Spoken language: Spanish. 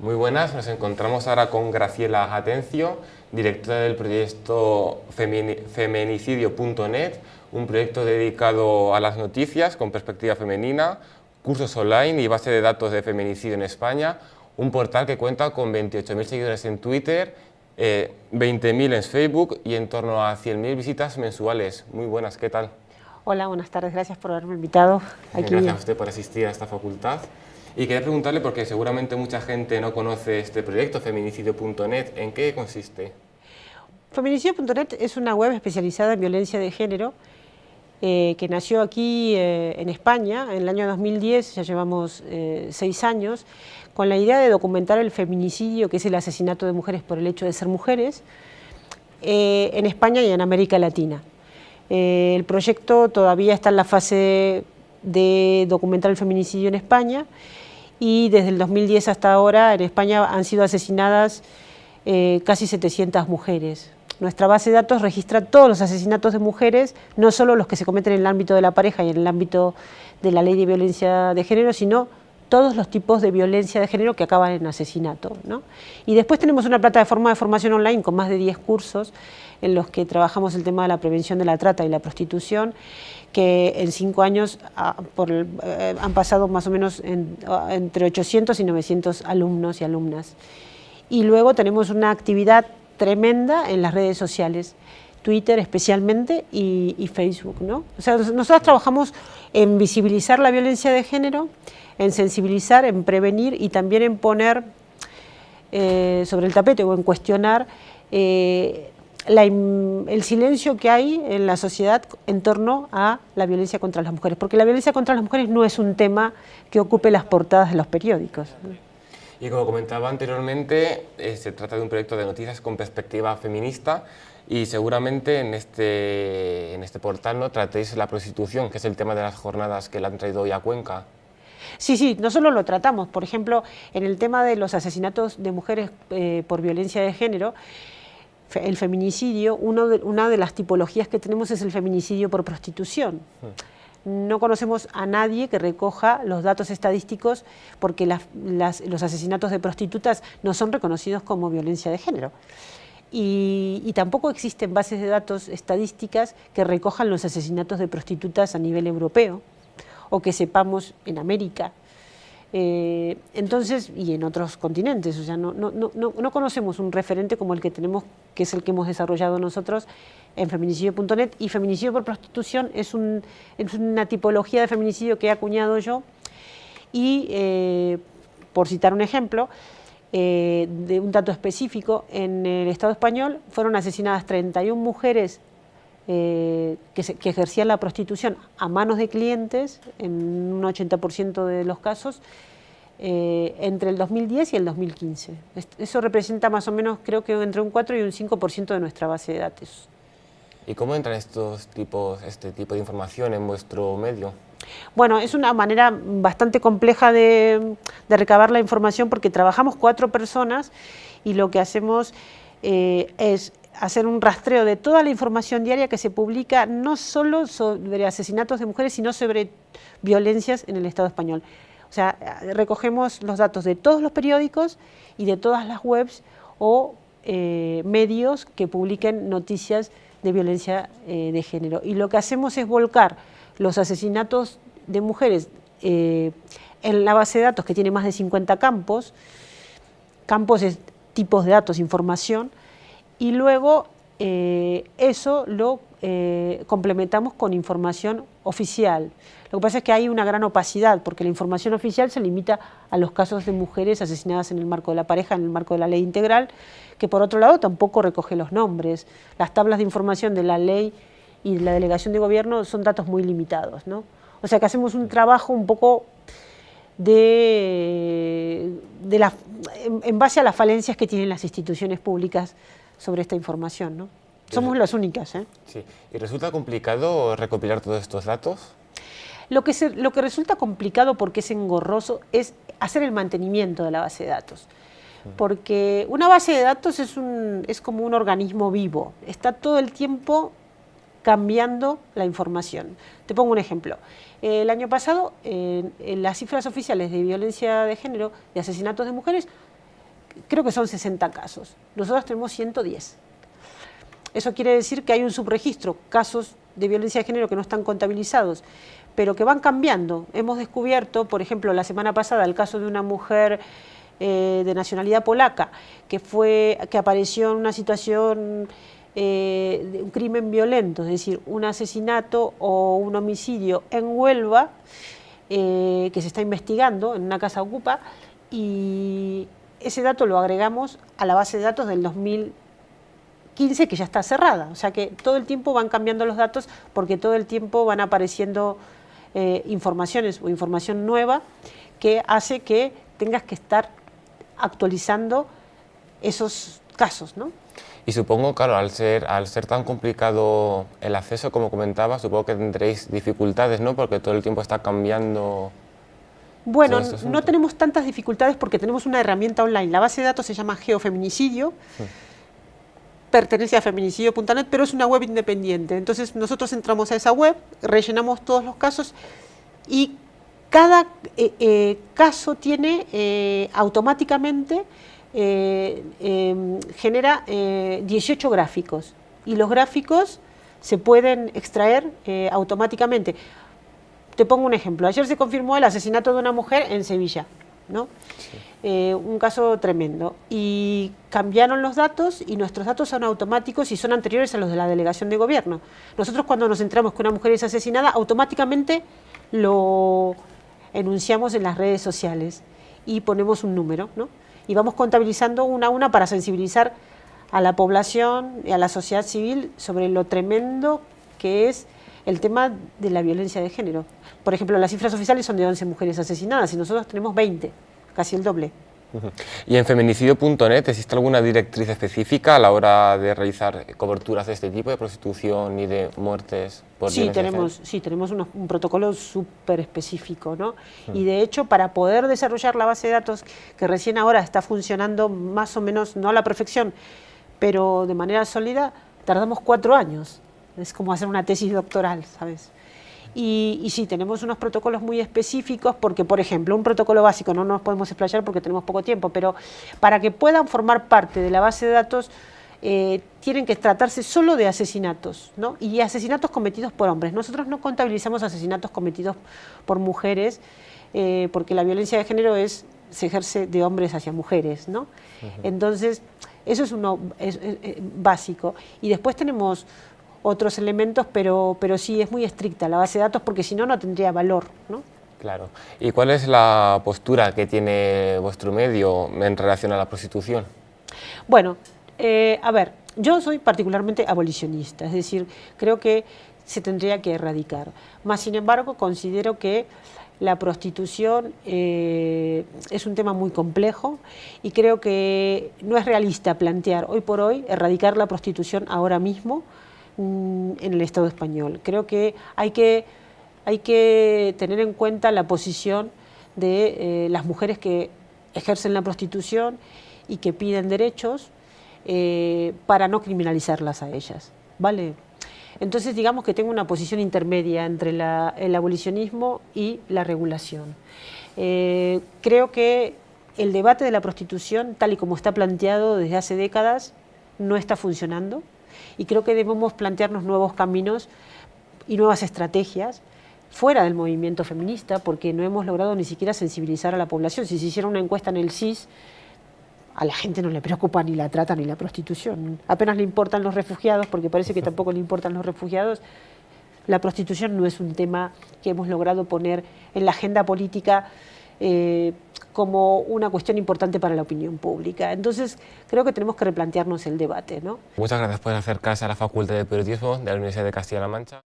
Muy buenas, nos encontramos ahora con Graciela Atencio, directora del proyecto feminicidio.net, un proyecto dedicado a las noticias con perspectiva femenina, cursos online y base de datos de feminicidio en España, un portal que cuenta con 28.000 seguidores en Twitter, 20.000 eh, en Facebook y en torno a 100.000 visitas mensuales. Muy buenas, ¿qué tal? Hola, buenas tardes, gracias por haberme invitado. Aquí. Gracias a usted por asistir a esta facultad. Y quería preguntarle, porque seguramente mucha gente no conoce este proyecto, feminicidio.net, ¿en qué consiste? Feminicidio.net es una web especializada en violencia de género eh, que nació aquí eh, en España en el año 2010, ya llevamos eh, seis años, con la idea de documentar el feminicidio, que es el asesinato de mujeres por el hecho de ser mujeres, en España y en América Latina. el proyecto todavía está en la fase de documentar el feminicidio en España y desde el 2010 hasta ahora en España han sido asesinadas eh, casi 700 mujeres. Nuestra base de datos registra todos los asesinatos de mujeres, no solo los que se cometen en el ámbito de la pareja y en el ámbito de la ley de violencia de género, sino todos los tipos de violencia de género que acaban en asesinato. Y después tenemos una plataforma de formación online con más de 10 cursos en los que trabajamos el tema de la prevención de la trata y la prostitución, que en cinco años ah, eh, han pasado más o menos ah, entre 800 y 900 alumnos y alumnas. Y luego tenemos una actividad tremenda en las redes sociales, Twitter especialmente y, Facebook. ¿no? O sea, nosotros trabajamos en visibilizar la violencia de género, en sensibilizar, en prevenir y también en poner eh, sobre el tapete o en cuestionar eh, el silencio que hay en la sociedad en torno a la violencia contra las mujeres, porque la violencia contra las mujeres no es un tema que ocupe las portadas de los periódicos. Y como comentaba anteriormente, eh, se trata de un proyecto de noticias con perspectiva feminista y seguramente en este, en este portal ¿no? tratéis la prostitución, que es el tema de las jornadas que le han traído hoy a Cuenca. Sí, sí, no solo lo tratamos, por ejemplo, en el tema de los asesinatos de mujeres eh, por violencia de género, el feminicidio, una de las tipologías que tenemos es el feminicidio por prostitución. No conocemos a nadie que recoja los datos estadísticos porque los asesinatos de prostitutas no son reconocidos como violencia de género. Y, y, tampoco existen bases de datos estadísticas que recojan los asesinatos de prostitutas a nivel europeo o que sepamos en América. Eh, entonces, y en otros continentes, o sea, no, no, no, no, conocemos un referente como el que tenemos, que es el que hemos desarrollado nosotros en feminicidio.net, y feminicidio por prostitución es, un, es, una tipología de feminicidio que he acuñado yo, y eh, por citar un ejemplo, eh, de un dato específico, en el Estado español fueron asesinadas 31 mujeres que, que, ejercían la prostitución a manos de clientes, en un 80% de los casos, eh, entre el 2010 y el 2015. Eso representa más o menos, creo que entre un 4 y un 5% de nuestra base de datos. ¿Y cómo entran estos tipos, este tipo de información en vuestro medio? Bueno, es una manera bastante compleja de, recabar la información porque trabajamos cuatro personas y lo que hacemos eh, es hacer un rastreo de toda la información diaria que se publica, no solo sobre asesinatos de mujeres, sino sobre violencias en el Estado español. O sea, recogemos los datos de todos los periódicos y de todas las webs o eh, medios que publiquen noticias de violencia eh, de género. Y lo que hacemos es volcar los asesinatos de mujeres eh, en la base de datos que tiene más de 50 campos, campos es tipos de datos, información, y luego eso lo complementamos con información oficial. Lo que pasa es que hay una gran opacidad, porque la información oficial se limita a los casos de mujeres asesinadas en el marco de la pareja, en el marco de la ley integral, que por otro lado tampoco recoge los nombres. Las tablas de información de la ley y la delegación de gobierno son datos muy limitados. ¿no? O sea que hacemos un trabajo un poco de, la, en, base a las falencias que tienen las instituciones públicas sobre esta información. ¿no? Somos las únicas. ¿eh? Sí. ¿Y resulta complicado recopilar todos estos datos? Lo que, lo que resulta complicado porque es engorroso es hacer el mantenimiento de la base de datos. Porque una base de datos es, un, es como un organismo vivo, está todo el tiempo cambiando la información. Te pongo un ejemplo. El año pasado, las cifras oficiales de violencia de género, de asesinatos de mujeres, creo que son 60 casos. Nosotros tenemos 110. Eso quiere decir que hay un subregistro, casos de violencia de género que no están contabilizados, pero que van cambiando. Hemos descubierto, por ejemplo, la semana pasada el caso de una mujer eh, de nacionalidad polaca que, fue, que apareció en una situación eh, de un crimen violento, es decir, un asesinato o un homicidio en Huelva, eh, que se está investigando en una casa ocupa, y ese dato lo agregamos a la base de datos del 2015 que ya está cerrada, o sea que todo el tiempo van cambiando los datos porque todo el tiempo van apareciendo eh, informaciones o información nueva que hace que tengas que estar actualizando esos casos, ¿no? Y supongo, claro, al ser, al ser tan complicado el acceso, como comentaba, supongo que tendréis dificultades, ¿no? Porque todo el tiempo está cambiando... Bueno, este no tenemos tantas dificultades porque tenemos una herramienta online. La base de datos se llama Geofeminicidio, pertenece a feminicidio.net, pero es una web independiente. Entonces nosotros entramos a esa web, rellenamos todos los casos y cada eh, eh, caso tiene eh, automáticamente em, genera 18 eh, gráficos y los gráficos se pueden extraer automáticamente. Te pongo un ejemplo. Ayer se confirmó el asesinato de una mujer en Sevilla, ¿no? un caso tremendo. Y cambiaron los datos y nuestros datos son automáticos y son anteriores a los de la delegación de gobierno. Nosotros cuando nos entramos que una mujer es asesinada, automáticamente lo enunciamos en las redes sociales y ponemos un número, ¿no? y vamos contabilizando una a una para sensibilizar a la población y a la sociedad civil sobre lo tremendo que es el tema de la violencia de género. Por ejemplo, las cifras oficiales son de 11 mujeres asesinadas y nosotros tenemos 20, casi el doble. ¿Y en feminicidio.net existe alguna directriz específica a la hora de realizar coberturas de este tipo de prostitución y de muertes por sí, tenemos, Sí, tenemos un protocolo súper específico, ¿no? Y de hecho, para poder desarrollar la base de datos que recién ahora está funcionando más o menos, no a la perfección, pero de manera sólida, tardamos cuatro años. Es como hacer una tesis doctoral, ¿sabes? Y, sí, tenemos unos protocolos muy específicos porque, por ejemplo, un protocolo básico, no nos podemos explayar porque tenemos poco tiempo, pero para que puedan formar parte de la base de datos eh, tienen que tratarse solo de asesinatos, ¿no? Y asesinatos cometidos por hombres. Nosotros no contabilizamos asesinatos cometidos por mujeres eh, porque la violencia de género es, se ejerce de hombres hacia mujeres, ¿no? Entonces, eso es uno básico. Y después tenemos otros elementos, pero, pero sí es muy estricta la base de datos porque si no, no tendría valor. ¿no? Claro. ¿Y cuál es la postura que tiene vuestro medio en relación a la prostitución? Bueno, eh, a ver, yo soy particularmente abolicionista, es decir, creo que se tendría que erradicar. Más sin embargo, considero que la prostitución eh, es un tema muy complejo y creo que no es realista plantear hoy por hoy erradicar la prostitución ahora mismo en el Estado español. Creo que hay que, hay que tener en cuenta la posición de eh, las mujeres que ejercen la prostitución y que piden derechos eh, para no criminalizarlas a ellas. ¿vale? Entonces digamos que tengo una posición intermedia entre el abolicionismo y la regulación. Eh, creo que el debate de la prostitución, tal y como está planteado desde hace décadas, no está funcionando y creo que debemos plantearnos nuevos caminos y nuevas estrategias fuera del movimiento feminista porque no hemos logrado ni siquiera sensibilizar a la población. Si se hiciera una encuesta en el CIS, a la gente no le preocupa ni la trata ni la prostitución. Apenas le importan los refugiados, porque parece que tampoco le importan los refugiados. La prostitución no es un tema que hemos logrado poner en la agenda política eh, como una cuestión importante para la opinión pública. Entonces, creo que tenemos que replantearnos el debate. ¿no? Muchas gracias por acercarse a la Facultad de Periodismo de la Universidad de Castilla-La Mancha.